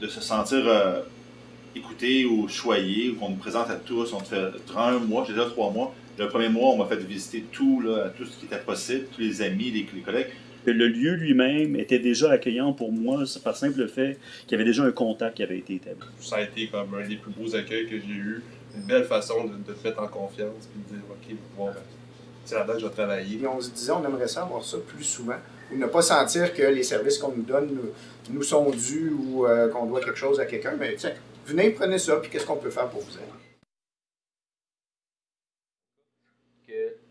de se sentir euh, écouté ou choyé, ou qu'on nous présente à tous. On te fait, durant un mois, j'ai déjà trois mois, le premier mois, on m'a fait visiter tout, là, tout ce qui était possible, tous les amis, les, les collègues. Le lieu lui-même était déjà accueillant pour moi par simple fait qu'il y avait déjà un contact qui avait été établi. Ça a été comme un des plus beaux accueils que j'ai eu. Une belle façon de, de te mettre en confiance et de dire OK, bon, ben, c'est là-dedans que je vais travailler. Et on se disait, on aimerait ça avoir ça plus souvent. Ne pas sentir que les services qu'on nous donne nous, sont dus ou euh, qu'on doit quelque chose à quelqu'un. Mais tiens, venez, prenez ça, puis qu'est-ce qu'on peut faire pour vous aider?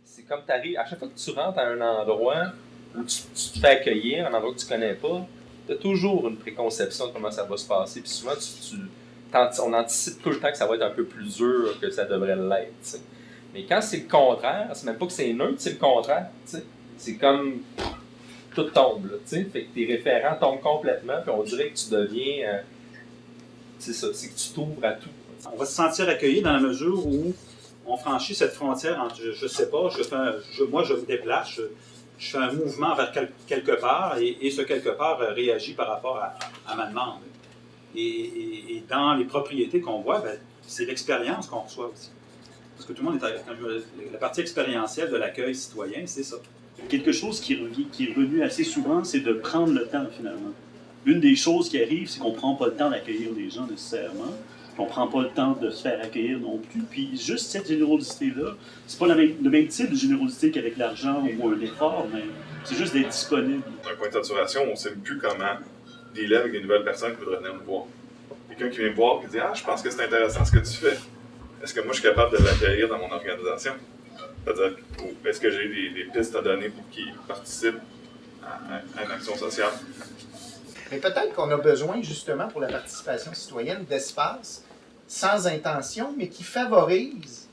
c'est comme tu arrives, à chaque fois que tu rentres à un endroit où tu, tu te fais accueillir, un endroit que tu connais pas, tu as toujours une préconception de comment ça va se passer. Puis souvent, tu, tu- on anticipe tout le temps que ça va être un peu plus dur que ça devrait l'être. Mais quand c'est le contraire, c'est même pas que c'est neutre, c'est le contraire. C'est comme tout tombe. Tu sais. tes référents tombent complètement, puis on dirait que tu deviens. euh, c'est ça, c'est que tu t'ouvres à tout. On va se sentir accueilli dans la mesure où on franchit cette frontière entre, je, je sais pas, je fais un- moi je me déplace, je, fais un mouvement vers quel- quelque part et, ce quelque part euh, réagit par rapport à, à ma demande. Et, dans les propriétés qu'on voit, ben, c'est l'expérience qu'on reçoit aussi. Parce que tout le monde est avec la partie expérientielle de l'accueil citoyen, c'est ça. Quelque chose qui, qui est revenu assez souvent, c'est de prendre le temps finalement. Une des choses qui arrive, c'est qu'on ne prend pas le temps d'accueillir les gens nécessairement. On ne prend pas le temps de se faire accueillir non plus. Puis juste cette générosité-là, c'est pas même- le même type de générosité qu'avec l'argent ou un effort, mais c'est juste d'être disponible. d'un point de saturation, on ne sait plus comment dealer avec des nouvelles personnes qui voudraient venir nous voir. Quelqu'un qui vient me voir et qui dit Ah, je pense que c'est intéressant ce que tu fais. Est-ce que moi je suis capable de l'accueillir dans mon organisation C'est-à-dire, est-ce que j'ai des, des pistes à donner pour qu'il participe à, à- à une action sociale? Mais peut-être qu'on a besoin, justement, pour la participation citoyenne, d'espaces sans intention, mais qui favorisent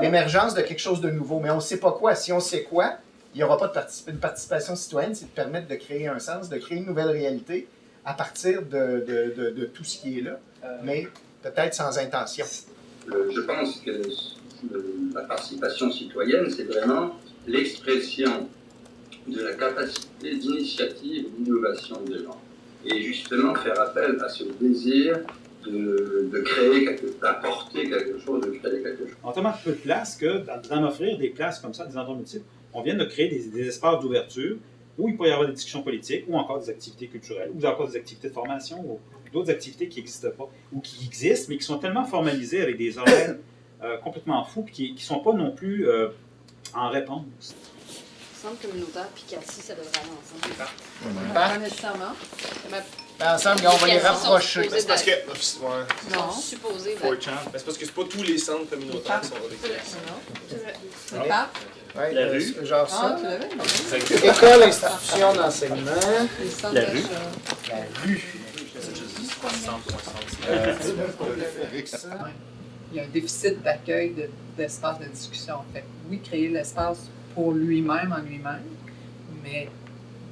l'émergence de quelque chose de nouveau. Mais on ne sait pas quoi. Si on sait quoi, il n'y aura pas de particip- une participation citoyenne, c'est de permettre de créer un sens, de créer une nouvelle réalité à partir de, de- de- de tout ce qui est là, mais peut-être sans intention. Le- je pense que la participation citoyenne, c'est vraiment l'expression de la capacité d'initiative d'innovation des gens. Et justement faire appel à ce désir de, créer, d'apporter quelque chose, de créer quelque chose. A tellement peu de place que d'en offrir des places comme ça, des endroits multiples, on vient de créer des, espaces d'ouverture où il peut y avoir des discussions politiques, ou encore des activités culturelles, ou encore des activités de formation, ou d'autres activités qui n'existent pas, ou qui existent, mais qui sont tellement formalisées avec des horaires euh, complètement fous, puis qui ne sont pas non plus euh, en réponse. Centre communautaire puis Cassis, ça devrait aller ensemble. Pas Pas nécessairement. Ben, ensemble, on va les rapprocher. supposés Parce que. Ouais. Non, supposé d'être. 4chan. Ben, c'est parce que c'est pas tous les centres communautaires qui sont avec Le pape. Ouais, La euh, rue. Genre Ah, ça. l'avais? École, institution d'enseignement, Les centres La rue. la rue. Il y a un déficit d'accueil de- d'espace de, discussion. Fait oui, créer l'espace pour lui-même, en lui-même, mais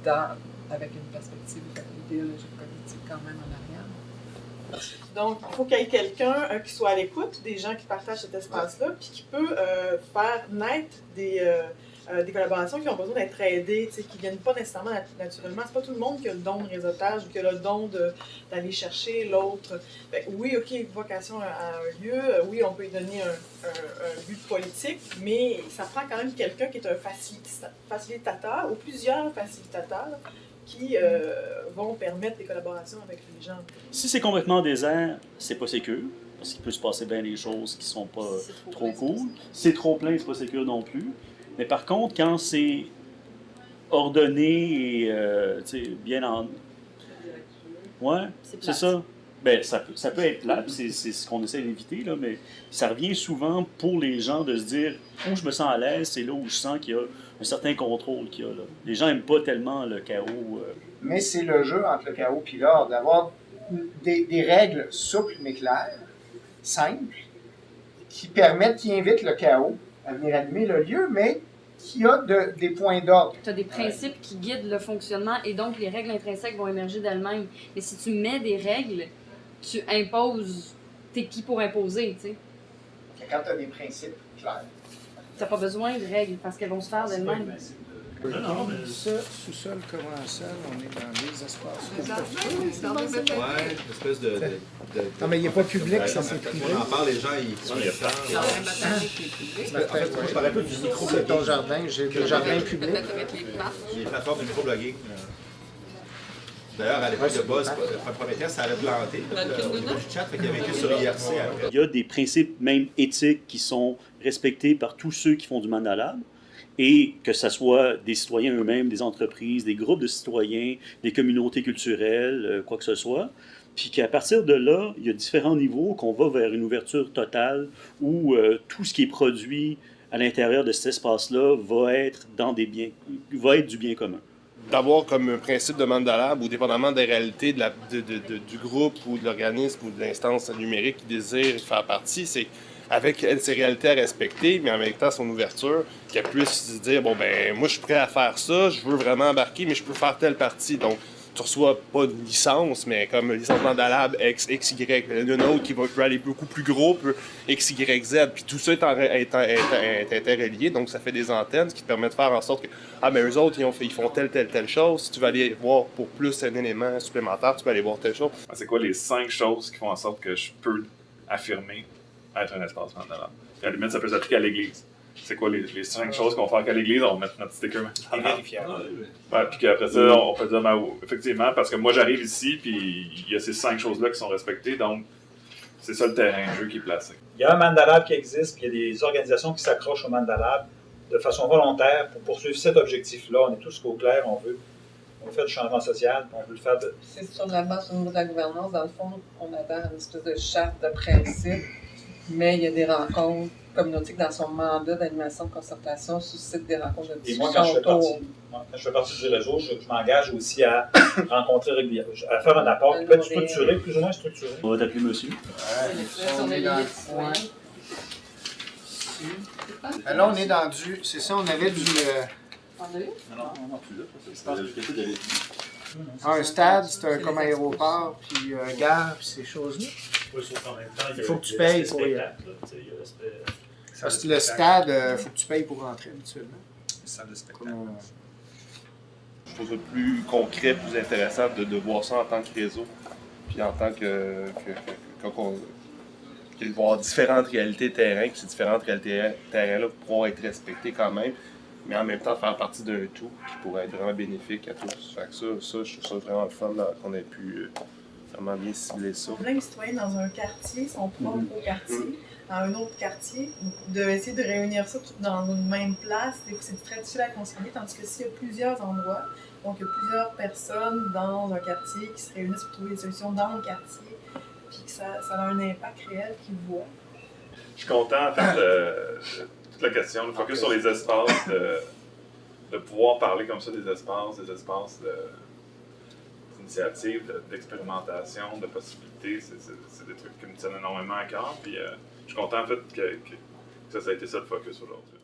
dans, avec une perspective idéologique politique quand même en arrière. Donc, il faut qu'il y ait quelqu'un qui soit à l'écoute des gens qui partagent cet espace-là, puis qui peut euh, faire naître des, euh, euh, des collaborations qui ont besoin d'être aidées, qui ne viennent pas nécessairement nat- naturellement. C'est pas tout le monde qui a le don de réseautage ou qui a le don d'aller chercher l'autre. Oui, OK, vocation à, à un lieu, oui, on peut y donner un, un, un but politique, mais ça prend quand même quelqu'un qui est un facilita- facilitateur ou plusieurs facilitateurs qui euh, vont permettre des collaborations avec les gens. Si c'est complètement désert, c'est pas sécure, parce qu'il peut se passer bien des choses qui sont pas trop trop cool. c'est trop plein, c'est pas sécure non plus. Mais par contre, quand c'est ordonné et euh, bien en. Ouais, C'est ça. Ben, ça, peut, ça peut être puis c'est c'est ce qu'on essaie d'éviter, là, mais ça revient souvent pour les gens de se dire où je me sens à l'aise, c'est là où je sens qu'il y a un certain contrôle qu'il y a. Là. Les gens n'aiment pas tellement le chaos. euh, Mais c'est le jeu entre le chaos et l'ordre, d'avoir des, des règles souples mais claires, simples, qui permettent, qui invitent le chaos à venir animer le lieu, mais qui a de- des points d'ordre. Tu as des principes qui guident le fonctionnement et donc les règles intrinsèques vont émerger d'elles-mêmes. Mais si tu mets des règles, tu imposes. T'es qui pour imposer, tu sais? Quand tu as des principes clairs. T'as pas besoin de règles parce qu'elles vont se faire d'elles-mêmes. Non, non, mais- Ça, sous-sol, commençant, on est dans les espaces. Les les de une espèce de. de, de- Non, mais il n'est pas public, ça, c'est privé. on en parle, les gens, ils sont est public. En fait, moi, je parlais un peu du micro C'est ton jardin, j'ai le jardin public. Avec les. Les plateformes de microblogging. D'ailleurs, à l'époque de Buzz, le premier test, ça allait planter. Kindle, du chat, fait qu'il avait été sur IRC après. Il y a des principes même éthiques qui sont respectés par tous ceux qui font du Mandalab, et que ce soit des citoyens eux-mêmes, des entreprises, des groupes de citoyens, des communautés culturelles, euh, quoi que ce soit. Puis qu'à partir de là, il y a différents niveaux qu'on va vers une ouverture totale où euh, tout ce qui est produit à l'intérieur de cet espace-là va être dans des biens, va être du bien commun. d'avoir comme un principe de Mandalab, ou dépendamment des réalités du groupe ou de l'organisme ou de l'instance numérique qui désire faire partie, c'est avec ses réalités à respecter, mais en même temps son ouverture, qu'elle puisse se dire bon ben moi je suis prêt à faire ça, je veux vraiment embarquer, mais je peux faire telle partie. Donc tu reçois pas une licence, mais comme licence Mandalab X, X, Y, une autre qui va aller beaucoup plus gros, peut X, Y, Z, puis tout ça est, en- interrelié, donc ça fait des antennes qui te permettent de faire en sorte que ah, mais eux autres, ils, ils font telle, telle, telle chose. Si tu veux aller voir pour plus un élément supplémentaire, tu peux aller voir telle chose. Ah, C'est quoi les cinq choses qui font en sorte que je peux affirmer être un espace Mandalab? Puis à la limite, ça peut s'appliquer à l'Église. C'est quoi les, les cinq choses qu'on faire qu'à l'Église? On va mettre notre sticker Mandalab. Ouais, puis qu'après ça, on peut dire, ben, effectivement, parce que moi j'arrive ici, puis il y a ces cinq choses-là qui sont respectées, donc c'est ça le terrain de jeu qui est placé. Il y a un Mandalab qui existe, puis il y a des organisations qui s'accrochent au Mandalab de façon volontaire pour poursuivre cet objectif-là. On est tous au clair, on veut, on veut faire du changement social, puis on veut le faire de, C'est sur la base au niveau de la gouvernance. Dans le fond, on adhère à une espèce de charte de principe, mais il y a des rencontres communautaires dans son mandat d'animation de concertation suscite des rencontres de Et moi, discussion quand je fais partie, moi, quand je fais partie du réseau, je, je m'engage aussi à rencontrer régulièrement, à faire un apport qui peut être structuré, plus ou moins structuré. On va t'appeler monsieur. On est dans le coin. Ah, Là, on est dans du. C'est ça, on avait du. euh, On a eu? Non, non, non, plus là. C'est pas quelque de un stade, c'est un comme aéroport, puis un gare, puis ces choses-là. Il faut que tu payes pour y aller. Parce que le stade, il faut que tu payes pour rentrer habituellement. Salle de spectacle. Comme, euh, Je trouve ça plus concret, plus intéressant de, de voir ça en tant que réseau, puis en tant que. que, va y avoir différentes réalités terrain, puis ces différentes réalités terrain-là pouvoir être respectées quand même, mais en même temps faire partie d'un tout qui pourrait être vraiment bénéfique à tous. Fait que ça, ça je trouve ça vraiment le fun qu'on ait pu euh, vraiment bien cibler ça? Plein de citoyens dans un quartier, son propre quartier, dans un autre quartier, de essayer de réunir ça tout dans une même place, c'est- très difficile à concilier, tandis que s'il y a plusieurs endroits, donc il y a plusieurs personnes dans un quartier qui se réunissent pour trouver des solutions dans le quartier, puis que ça, ça a un impact réel qu'ils voient. Je suis content, en fait, de, de toute la question, le focus sur les espaces, de, de pouvoir parler comme ça des espaces, des espaces de- d'initiative, de- d'expérimentation, de possibilités. C'est- des trucs qui me tiennent énormément à cœur. Puis euh, je suis content, en fait, que, que ça, ça a été ça le focus aujourd'hui.